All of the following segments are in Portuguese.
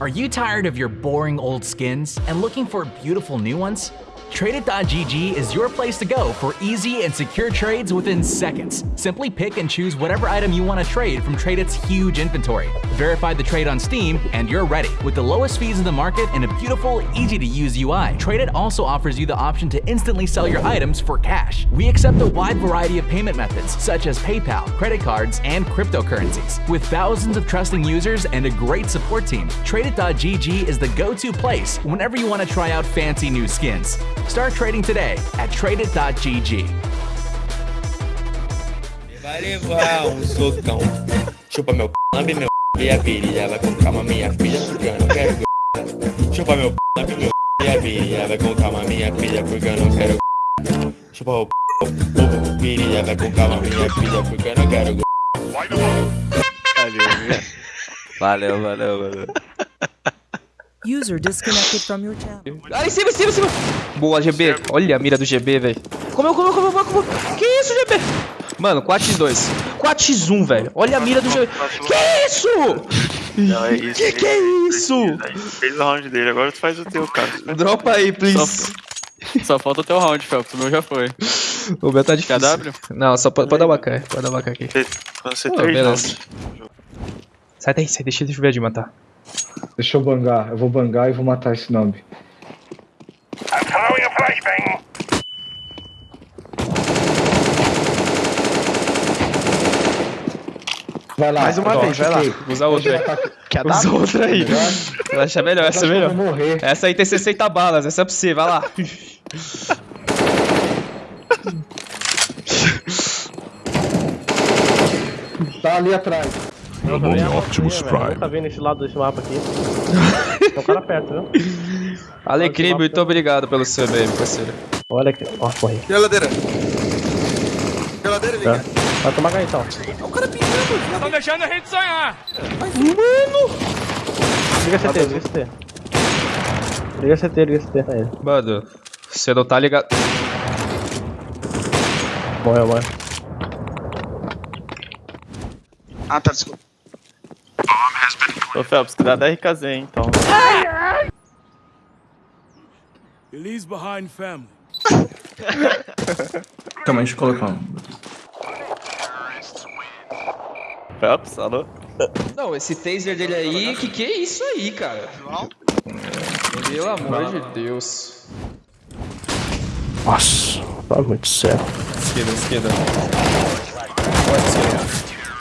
Are you tired of your boring old skins and looking for beautiful new ones? Tradeit.gg is your place to go for easy and secure trades within seconds. Simply pick and choose whatever item you want to trade from Tradeit's huge inventory. Verify the trade on Steam, and you're ready. With the lowest fees in the market and a beautiful, easy to use UI, Tradeit also offers you the option to instantly sell your items for cash. We accept a wide variety of payment methods, such as PayPal, credit cards, and cryptocurrencies. With thousands of trusting users and a great support team, Tradeit.gg is the go to place whenever you want to try out fancy new skins. Start trading today at tradeit.gg. Vai levar um socão. Chupa meu p, lambe meu p, e a virilha vai com calma, minha filha, porque eu não quero g. Chupa meu p, lambe meu p, e a virilha vai com calma, minha filha, porque eu não quero g. Chupa o p, o virilha vai com calma, minha filha, porque eu não quero g. Valeu, valeu, valeu. User disconnected from your channel. Ah, em cima, em cima, em cima. Boa, GB. Olha a mira do GB, velho. Comeu, comeu, comeu, comeu, comeu. Que isso, GB? Mano, 4x2. 4x1, velho. Olha a mira do GB. Que isso? Não, é isso. Que que é isso? Fez o round dele, agora tu faz o teu, cara. Dropa aí, please. Só falta o teu round, Felps. O meu já foi. O meu tá difícil. KW? Não, só pode, pode dar bacana. Pode dar bacana aqui. Quando você Pô, beleza. Sai daí, sai. Deixa, deixa eu ver de matar. Deixa eu bangar, eu vou bangar e vou matar esse nome. Vai lá. Mais uma vez, vai lá. Usa outra aí. Quer Usa outra aí. Eu acho melhor, essa é melhor. Essa aí tem 60 balas, essa é pra você, vai lá. Tá ali atrás. Optimus Prime. Tá vendo esse lado desse mapa aqui? Tem um cara perto, viu? Alecrim, muito obrigado pelo aí, meu parceiro. Olha aqui. Ó, morri. Geladeira. Geladeira, Tá. Vai tomar ganho então. Estão deixando a gente sonhar. Liga CT, liga CT. Liga CT, liga CT. Aí. Mano, você não tá ligado. Morreu, morreu. Ah, tá, desculpa. Ô, Felps, cuidado da RKZ, hein, então. Calma, deixa eu colocar um. Felps, alô? Não, esse taser dele aí, que que é isso aí, cara? Pelo amor de Deus. Nossa, bagulho do céu. Esquerda, esquerda.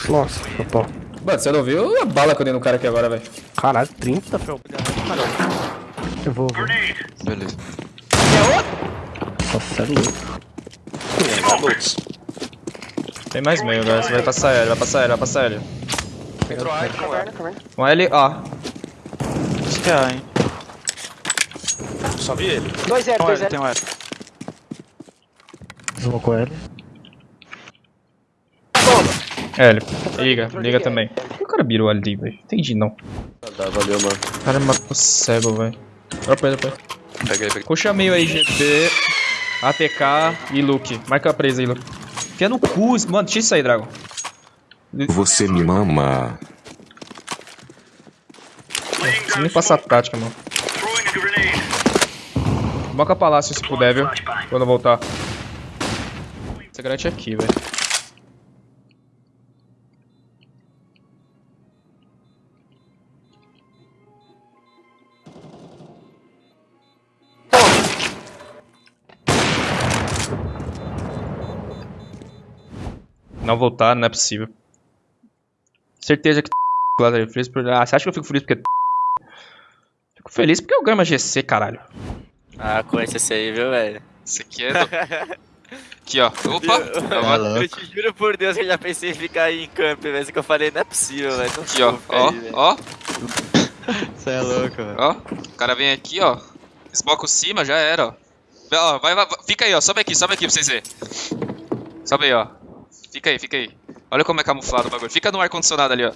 Nossa, tá bom. Mano, você não viu a bala que eu dei no cara aqui agora, velho? Caralho, 30, fel. Eu vou, vou. Beleza. Nossa, sério. Tem mais meio, velho. Você vai passar ele, vai passar ele, vai passar ele. Um L, ó. Acho que é, hein? Só vi ele. 2-0, Tem um L, tem um L. Desmocou ele. L. Liga, liga também. Por que o cara virou ali, velho? Entendi não. Tá, valeu, mano. O cara me matou cego, velho. Dropa aí, dropa aí. Pega aí, pega Puxa meio aí, GP, ATK e Luke. Marca a presa aí, Luke. Fia no cu, mano, tira isso aí, Dragon. Você me mama. Você nem passa a tática, mano. Boca palácio se puder, viu? Quando eu voltar. Você garante aqui, velho. Não voltar, não é possível. Certeza que lá feliz por. Ah, você acha que eu fico feliz porque. Fico feliz porque eu ganho uma GC, caralho. Ah, conhece esse aí, viu, velho? Esse aqui é do... Aqui, ó. Opa! Eu te juro por Deus que eu já pensei em ficar aí em camp, velho. que eu falei, não é possível, velho. Não Aqui, ó. Ó, aí, ó. Você é louco, velho. Ó. O cara vem aqui, ó. Esboca o cima, já era, ó. Vai, ó, vai, vai, vai. Fica aí, ó. Sobe aqui, sobe aqui pra vocês verem. Sobe aí, ó. Fica aí, fica aí. Olha como é camuflado o bagulho. Fica no ar-condicionado ali, ó.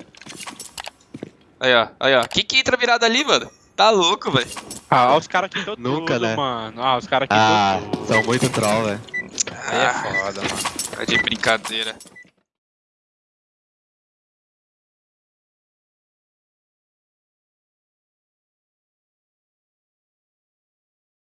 Aí, ó. Aí, ó. Que que entra virado ali, mano? Tá louco, velho. Ah, os caras aqui todo Nunca, tudo, né? mano. Ah, os caras aqui Ah, são muito troll, velho. Aí é foda, mano. É de brincadeira.